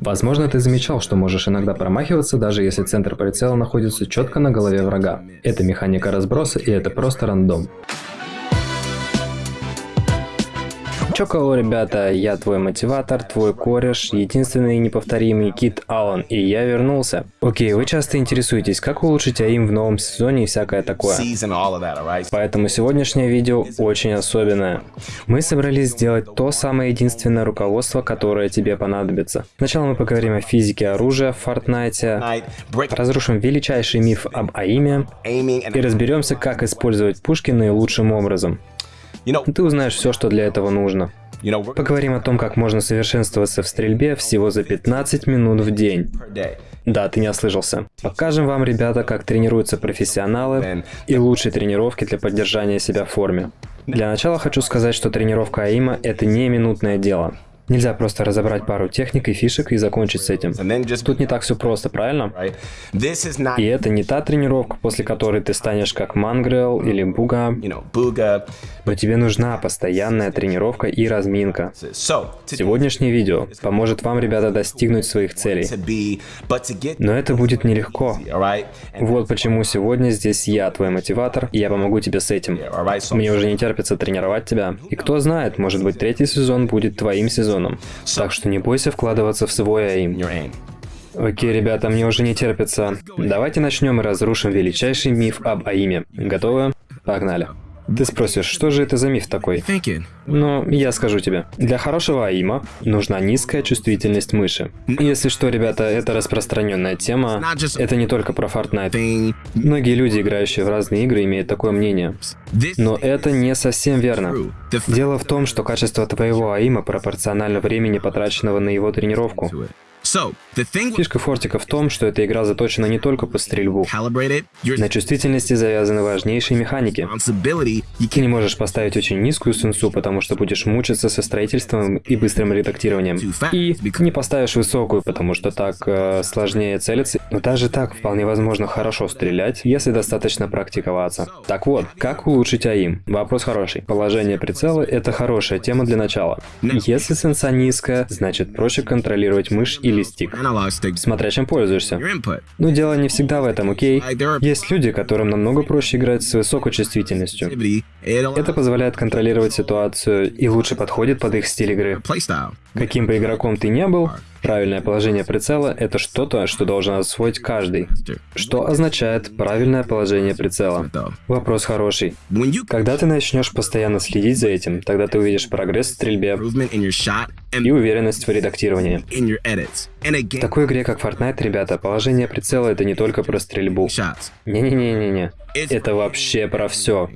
Возможно, ты замечал, что можешь иногда промахиваться, даже если центр прицела находится четко на голове врага. Это механика разброса и это просто рандом. Чё кого, ребята, я твой мотиватор, твой кореш, единственный неповторимый Кит Аллан, и я вернулся. Окей, вы часто интересуетесь, как улучшить АИМ в новом сезоне и всякое такое. Поэтому сегодняшнее видео очень особенное. Мы собрались сделать то самое единственное руководство, которое тебе понадобится. Сначала мы поговорим о физике оружия в Fortnite, разрушим величайший миф об АИМе и разберемся, как использовать пушки наилучшим образом. Ты узнаешь все, что для этого нужно. Поговорим о том, как можно совершенствоваться в стрельбе всего за 15 минут в день. Да, ты не ослышался. Покажем вам, ребята, как тренируются профессионалы и лучшие тренировки для поддержания себя в форме. Для начала хочу сказать, что тренировка АИМа – это не минутное дело. Нельзя просто разобрать пару техник и фишек и закончить с этим. Тут не так все просто, правильно? И это не та тренировка, после которой ты станешь как Мангрел или Буга. Но тебе нужна постоянная тренировка и разминка. Сегодняшнее видео поможет вам, ребята, достигнуть своих целей. Но это будет нелегко. Вот почему сегодня здесь я, твой мотиватор, и я помогу тебе с этим. Мне уже не терпится тренировать тебя. И кто знает, может быть третий сезон будет твоим сезоном сезоном. Так что не бойся вкладываться в свой аим. Окей, ребята, мне уже не терпится. Давайте начнем и разрушим величайший миф об аиме. Готовы? Погнали. Ты спросишь, что же это за миф такой? Но я скажу тебе. Для хорошего АИМа нужна низкая чувствительность мыши. Если что, ребята, это распространенная тема. Это не только про Fortnite. Многие люди, играющие в разные игры, имеют такое мнение. Но это не совсем верно. Дело в том, что качество твоего АИМа пропорционально времени, потраченного на его тренировку. Фишка Фортика в том, что эта игра заточена не только по стрельбу. На чувствительности завязаны важнейшие механики. Ты не можешь поставить очень низкую сенсу, потому что будешь мучиться со строительством и быстрым редактированием. И не поставишь высокую, потому что так э, сложнее целиться. Но даже так вполне возможно хорошо стрелять, если достаточно практиковаться. Так вот, как улучшить АИМ? Вопрос хороший. Положение прицела — это хорошая тема для начала. Если сенса низкая, значит проще контролировать мышь или или стик, смотря чем пользуешься. Но дело не всегда в этом, окей? Есть люди, которым намного проще играть с высокой чувствительностью. Это позволяет контролировать ситуацию и лучше подходит под их стиль игры. Каким бы игроком ты не был, Правильное положение прицела – это что-то, что должен освоить каждый. Что означает правильное положение прицела? Вопрос хороший. Когда ты начнешь постоянно следить за этим, тогда ты увидишь прогресс в стрельбе и уверенность в редактировании. В такой игре, как Fortnite, ребята, положение прицела – это не только про стрельбу. Не-не-не-не-не. Это вообще про все.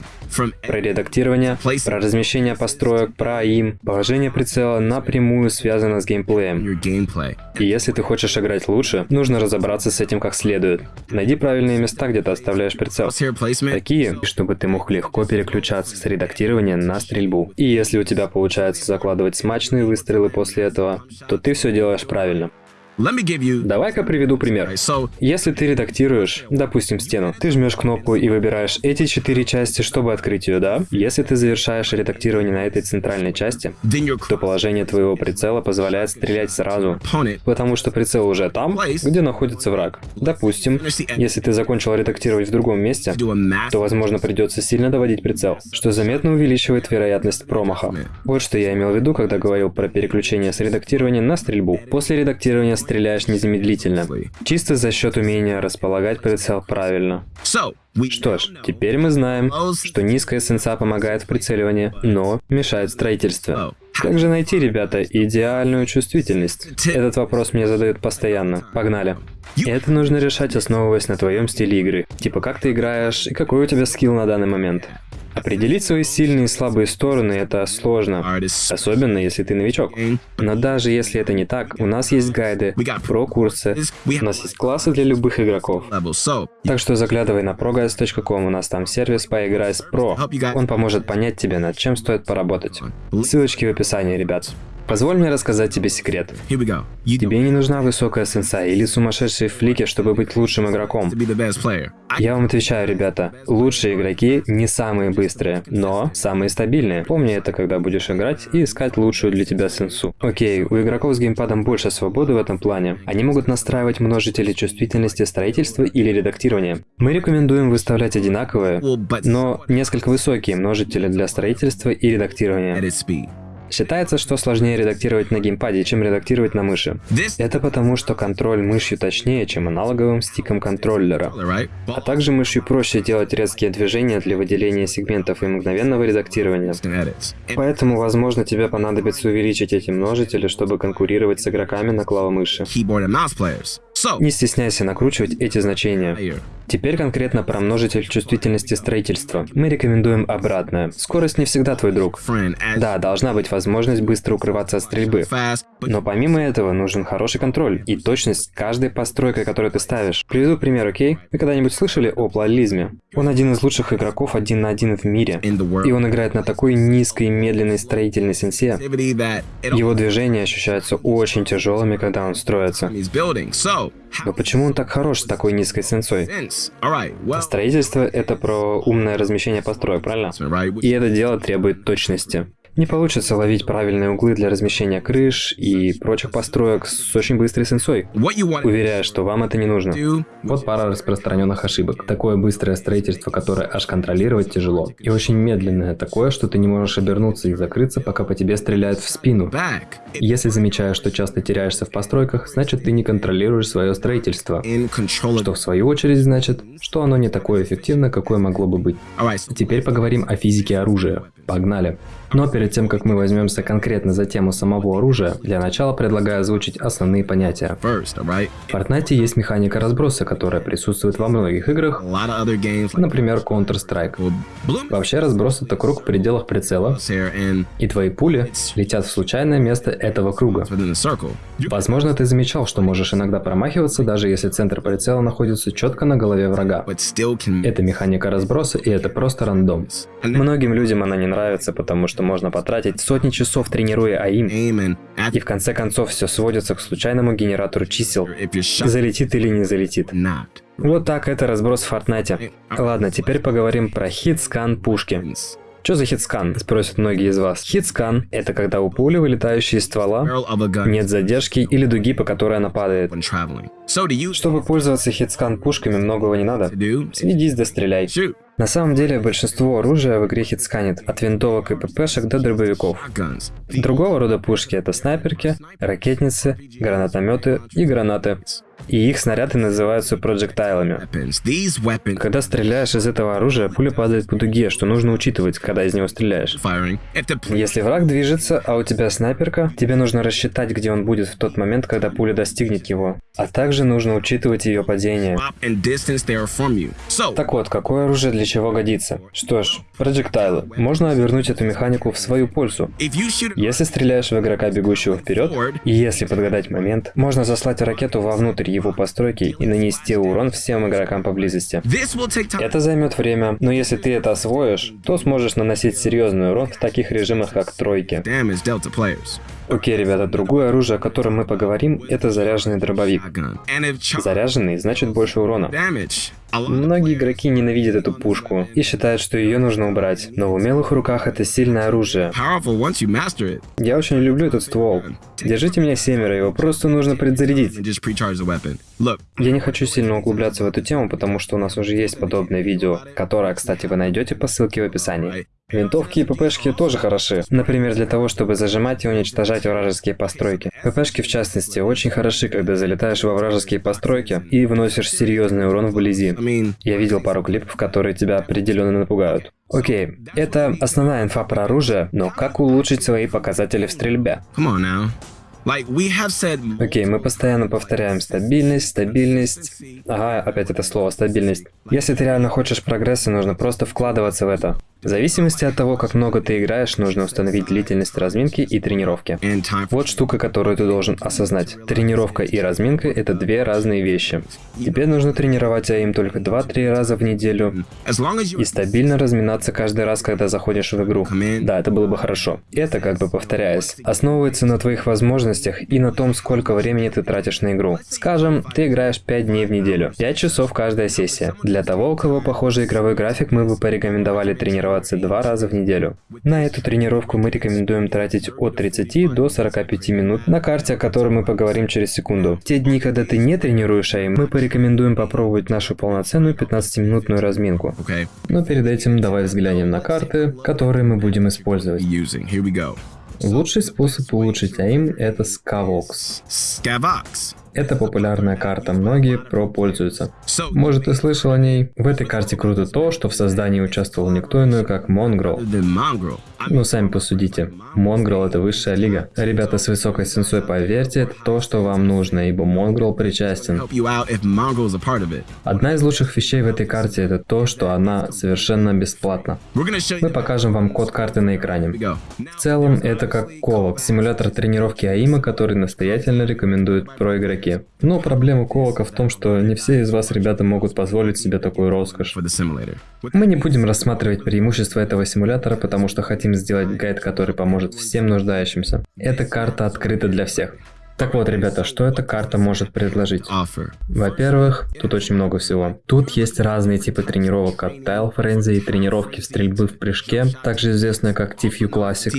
Про редактирование, про размещение построек, про им. Положение прицела напрямую связано с геймплеем. И если ты хочешь играть лучше, нужно разобраться с этим как следует. Найди правильные места, где ты оставляешь прицел. Такие, чтобы ты мог легко переключаться с редактирования на стрельбу. И если у тебя получается закладывать смачные выстрелы после этого, то ты все делаешь правильно. Давай-ка приведу пример. Если ты редактируешь, допустим, стену, ты жмешь кнопку и выбираешь эти четыре части, чтобы открыть ее, да? Если ты завершаешь редактирование на этой центральной части, то положение твоего прицела позволяет стрелять сразу, потому что прицел уже там, где находится враг. Допустим, если ты закончил редактировать в другом месте, то, возможно, придется сильно доводить прицел, что заметно увеличивает вероятность промаха. Вот что я имел в виду, когда говорил про переключение с редактирования на стрельбу. После редактирования стреляешь незамедлительно, чисто за счет умения располагать прицел правильно. Что ж, теперь мы знаем, что низкая сенса помогает в прицеливании, но мешает строительству. Как же найти, ребята, идеальную чувствительность? Этот вопрос мне задают постоянно. Погнали. Это нужно решать, основываясь на твоем стиле игры. Типа, как ты играешь и какой у тебя скилл на данный момент. Определить свои сильные и слабые стороны – это сложно, особенно если ты новичок. Но даже если это не так, у нас есть гайды, про-курсы, у нас есть классы для любых игроков. Так что заглядывай на proguides.com, у нас там сервис «Поиграй с Про». Он поможет понять тебе, над чем стоит поработать. Ссылочки в описании, ребят. Позволь мне рассказать тебе секрет. Тебе не нужна высокая сенса или сумасшедшие флики, чтобы быть лучшим игроком. Я вам отвечаю, ребята, лучшие игроки не самые быстрые, но самые стабильные. Помни это, когда будешь играть и искать лучшую для тебя сенсу. Окей, у игроков с геймпадом больше свободы в этом плане. Они могут настраивать множители чувствительности строительства или редактирования. Мы рекомендуем выставлять одинаковые, но несколько высокие множители для строительства и редактирования. Считается, что сложнее редактировать на геймпаде, чем редактировать на мыши. Это потому, что контроль мышью точнее, чем аналоговым стиком контроллера. А также мышью проще делать резкие движения для выделения сегментов и мгновенного редактирования. Поэтому, возможно, тебе понадобится увеличить эти множители, чтобы конкурировать с игроками на клавомыши. Не стесняйся накручивать эти значения. Теперь конкретно про множитель чувствительности строительства. Мы рекомендуем обратное. Скорость не всегда твой друг. Да, должна быть возможность быстро укрываться от стрельбы. Но помимо этого нужен хороший контроль и точность каждой постройкой, которую ты ставишь. Приведу пример, окей? Вы когда-нибудь слышали о Плализме? Он один из лучших игроков один на один в мире. И он играет на такой низкой медленной строительной сенсе. Его движения ощущаются очень тяжелыми, когда он строится. Но почему он так хорош с такой низкой сенсой? Строительство — это про умное размещение построек, правильно? И это дело требует точности. Не получится ловить правильные углы для размещения крыш и прочих построек с очень быстрой сенсой. Уверяю, что вам это не нужно. Вот пара распространенных ошибок. Такое быстрое строительство, которое аж контролировать тяжело. И очень медленное такое, что ты не можешь обернуться и закрыться, пока по тебе стреляют в спину. Если замечаешь, что часто теряешься в постройках, значит ты не контролируешь свое строительство. Что в свою очередь значит, что оно не такое эффективно, какое могло бы быть. Теперь поговорим о физике оружия. Погнали. Но перед тем, как мы возьмемся конкретно за тему самого оружия, для начала предлагаю озвучить основные понятия. В Fortnite есть механика разброса, которая присутствует во многих играх, например, Counter-Strike. Вообще разброс это круг в пределах прицела, и твои пули летят в случайное место этого круга. Возможно, ты замечал, что можешь иногда промахиваться, даже если центр прицела находится четко на голове врага. Это механика разброса, и это просто рандом. Многим людям она не нравится, потому что можно потратить сотни часов тренируя aim, и в конце концов все сводится к случайному генератору чисел. Залетит или не залетит. Вот так это разброс в Fortnite е. Ладно, теперь поговорим про hitscan пушки. Что за hitscan? Спросят многие из вас. Hitscan — это когда у пули, вылетающей из ствола, нет задержки или дуги, по которой она падает. Чтобы пользоваться hitscan пушками, многого не надо. Следись да стреляй. На самом деле, большинство оружия в игре хитсканит, от винтовок и ППшек до дробовиков. Другого рода пушки это снайперки, ракетницы, гранатометы и гранаты. И их снаряды называются проджектайлами. Когда стреляешь из этого оружия, пуля падает по дуге, что нужно учитывать, когда из него стреляешь. Если враг движется, а у тебя снайперка, тебе нужно рассчитать, где он будет в тот момент, когда пуля достигнет его. А также нужно учитывать ее падение. Так вот, какое оружие для чего годится? Что ж, проджектайлы. Можно обернуть эту механику в свою пользу. Если стреляешь в игрока, бегущего вперед, и если подгадать момент, можно заслать ракету вовнутрь его постройки и нанести урон всем игрокам поблизости. Это займет время, но если ты это освоишь, то сможешь наносить серьезный урон в таких режимах, как тройки. Окей, ребята, другое оружие, о котором мы поговорим, это заряженный дробовик. Заряженный значит больше урона. Многие игроки ненавидят эту пушку и считают, что ее нужно убрать, но в умелых руках это сильное оружие. Я очень люблю этот ствол. Держите меня семеро, его просто нужно предзарядить. Я не хочу сильно углубляться в эту тему, потому что у нас уже есть подобное видео, которое, кстати, вы найдете по ссылке в описании. Винтовки и ППшки тоже хороши. Например, для того, чтобы зажимать и уничтожать вражеские постройки. ППшки, в частности, очень хороши, когда залетаешь во вражеские постройки и выносишь серьезный урон вблизи. Я видел пару клипов, которые тебя определенно напугают. Окей, это основная инфа про оружие, но как улучшить свои показатели в стрельбе? Окей, мы постоянно повторяем стабильность, стабильность. Ага, опять это слово стабильность. Если ты реально хочешь прогресса, нужно просто вкладываться в это. В зависимости от того, как много ты играешь, нужно установить длительность разминки и тренировки. Вот штука, которую ты должен осознать. Тренировка и разминка – это две разные вещи. Тебе нужно тренировать АИМ только 2-3 раза в неделю и стабильно разминаться каждый раз, когда заходишь в игру. Да, это было бы хорошо. Это, как бы повторяясь, основывается на твоих возможностях и на том, сколько времени ты тратишь на игру. Скажем, ты играешь 5 дней в неделю. 5 часов каждая сессия. Для того, у кого похожий игровой график, мы бы порекомендовали тренироваться два раза в неделю. На эту тренировку мы рекомендуем тратить от 30 до 45 минут на карте, о которой мы поговорим через секунду. В те дни, когда ты не тренируешь АИМ, мы порекомендуем попробовать нашу полноценную 15-минутную разминку. Но перед этим давай взглянем на карты, которые мы будем использовать. Лучший способ улучшить aim это Skaavok. Skaavok. Это популярная карта, многие про пользуются. Может, ты слышал о ней? В этой карте круто то, что в создании участвовал никто иной, как Mongraal. Ну, сами посудите. Mongraal — это высшая лига. Ребята с высокой сенсой, поверьте, это то, что вам нужно, ибо Mongraal причастен. Одна из лучших вещей в этой карте — это то, что она совершенно бесплатна. Мы покажем вам код карты на экране. В целом, это как Ковок, симулятор тренировки АИМа, который настоятельно рекомендуют про игроки. Но проблема Ковака в том, что не все из вас, ребята, могут позволить себе такую роскошь. Мы не будем рассматривать преимущества этого симулятора, потому что хотим сделать гайд, который поможет всем нуждающимся. Эта карта открыта для всех. Так вот, ребята, что эта карта может предложить? Во-первых, тут очень много всего. Тут есть разные типы тренировок, как Tile Frenzy и тренировки стрельбы в прыжке, также известная как TFU Classic,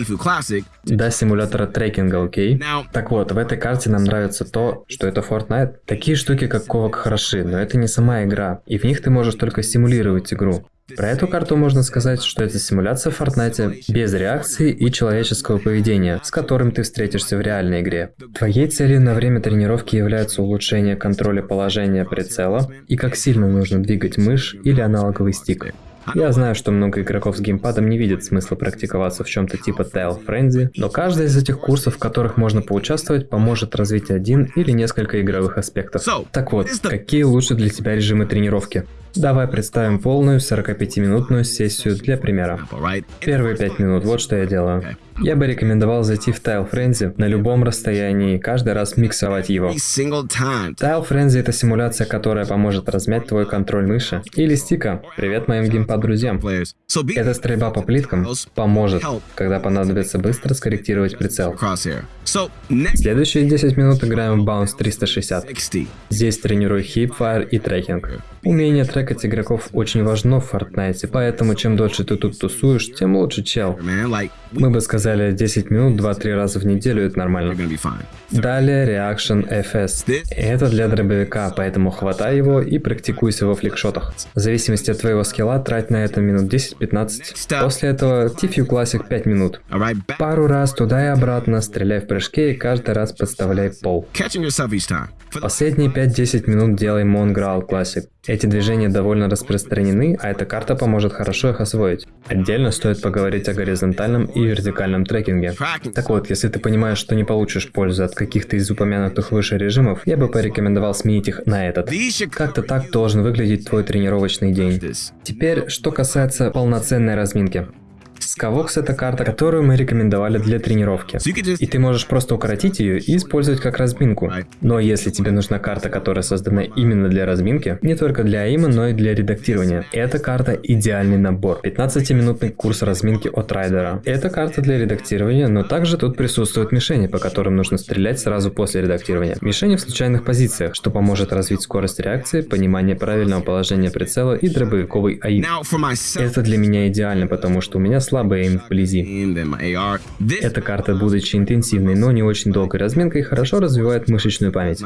до симулятора трекинга, окей? Так вот, в этой карте нам нравится то, что это Fortnite. Такие штуки, как ковок, хороши, но это не сама игра, и в них ты можешь только симулировать игру. Про эту карту можно сказать, что это симуляция в Fortnite без реакции и человеческого поведения, с которым ты встретишься в реальной игре. Твоей целью на время тренировки является улучшение контроля положения прицела и как сильно нужно двигать мышь или аналоговый стик. Я знаю, что много игроков с геймпадом не видят смысла практиковаться в чем-то типа Tail Frenzy, но каждый из этих курсов, в которых можно поучаствовать, поможет развить один или несколько игровых аспектов. Так вот, какие лучше для тебя режимы тренировки? Давай представим полную 45-минутную сессию для примера. Первые 5 минут, вот что я делаю. Я бы рекомендовал зайти в Tile Frenzy на любом расстоянии и каждый раз миксовать его. Tile Frenzy это симуляция, которая поможет размять твой контроль мыши или стика. Привет моим геймпад-друзьям. Эта стрельба по плиткам поможет, когда понадобится быстро скорректировать прицел. Следующие 10 минут играем в Bounce 360. 60. Здесь тренирую хипфайр и трекинг. Умение трекать игроков очень важно в Fortnite, поэтому чем дольше ты тут тусуешь, тем лучше чел. Мы бы сказали 10 минут 2-3 раза в неделю, это нормально. Далее Reaction FS. Это для дробовика, поэтому хватай его и практикуйся во фликшотах. В зависимости от твоего скилла трать на это минут 10-15. После этого TFU Classic 5 минут. Пару раз туда и обратно, стреляй в прыжке и каждый раз подставляй пол. Последние 5-10 минут делай Монграл Classic. Эти движения довольно распространены, а эта карта поможет хорошо их освоить. Отдельно стоит поговорить о горизонтальном и вертикальном трекинге. Так вот, если ты понимаешь, что не получишь пользу от каких-то из упомянутых выше режимов, я бы порекомендовал сменить их на этот. Как-то так должен выглядеть твой тренировочный день. Теперь, что касается полноценной разминки. Скавокс это карта, которую мы рекомендовали для тренировки. И ты можешь просто укоротить ее и использовать как разминку. Но если тебе нужна карта, которая создана именно для разминки, не только для аима, но и для редактирования, эта карта идеальный набор. 15-минутный курс разминки от Райдера. Это карта для редактирования, но также тут присутствуют мишени, по которым нужно стрелять сразу после редактирования. Мишени в случайных позициях, что поможет развить скорость реакции, понимание правильного положения прицела и дробовиковый аим. Это для меня идеально, потому что у меня слабый aim вблизи. Эта карта, будучи интенсивной, но не очень долгой разминкой, хорошо развивает мышечную память.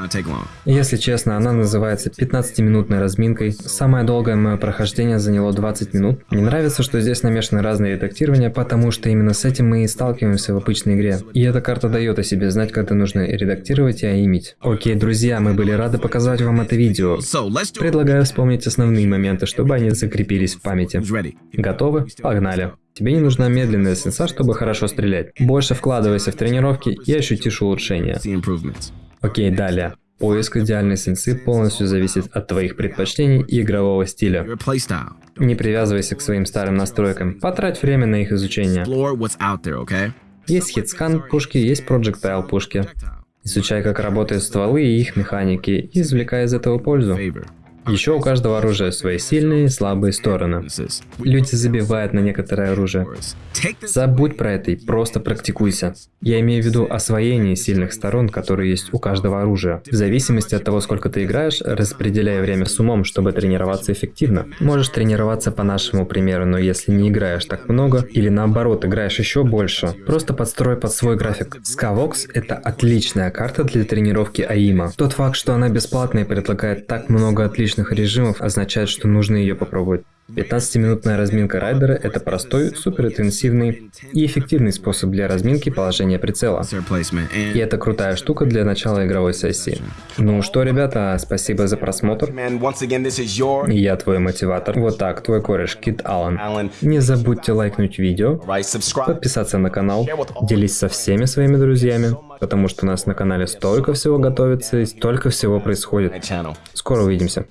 Если честно, она называется 15-минутной разминкой. Самое долгое мое прохождение заняло 20 минут. Мне нравится, что здесь намешаны разные редактирования, потому что именно с этим мы и сталкиваемся в обычной игре. И эта карта дает о себе знать, когда нужно редактировать и аимить. Окей, друзья, мы были рады показать вам это видео. Предлагаю вспомнить основные моменты, чтобы они закрепились в памяти. Готовы? Погнали. Тебе не нужна медленная сенса, чтобы хорошо стрелять. Больше вкладывайся в тренировки и ощутишь улучшение. Окей, далее. Поиск идеальной сенсы полностью зависит от твоих предпочтений и игрового стиля. Не привязывайся к своим старым настройкам, потрать время на их изучение. Есть хитскан пушки, есть projectile пушки. Изучай, как работают стволы и их механики, и извлекай из этого пользу. Еще у каждого оружия свои сильные и слабые стороны. Люди забивают на некоторое оружие. Забудь про это и просто практикуйся. Я имею в виду освоение сильных сторон, которые есть у каждого оружия. В зависимости от того, сколько ты играешь, распределяй время с умом, чтобы тренироваться эффективно. Можешь тренироваться по нашему примеру, но если не играешь так много, или наоборот, играешь еще больше, просто подстрой под свой график. Skavox — это отличная карта для тренировки АИМа. Тот факт, что она бесплатная и предлагает так много отличных режимов, означает, что нужно ее попробовать. 15-минутная разминка райдера – это простой, суперинтенсивный и эффективный способ для разминки положения прицела. И это крутая штука для начала игровой сессии. Ну что, ребята, спасибо за просмотр. И Я твой мотиватор. Вот так, твой кореш Кит Аллен. Не забудьте лайкнуть видео, подписаться на канал, делись со всеми своими друзьями, потому что у нас на канале столько всего готовится и столько всего происходит. Скоро увидимся.